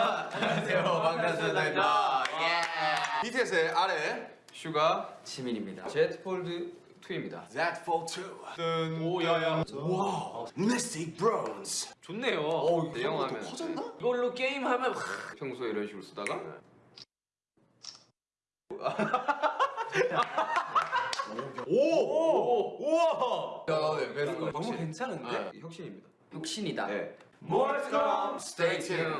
안녕하세요 방탄소년단입니다 아, 예. 아. BTS의 아래 슈가 지민입니다. 제트 폴드 2입니다. That for two 오 야야. 와우 Mystic Bronze 좋네요. 어내 영화 하면 커졌나? 이걸로 게임 하면 평소에 이런 식으로 쓰다가 네. 오! 우와! 야네 베스트 너무 괜찮은데? 네. 혁신입니다. 혁신이다. 네. More to come Stay tuned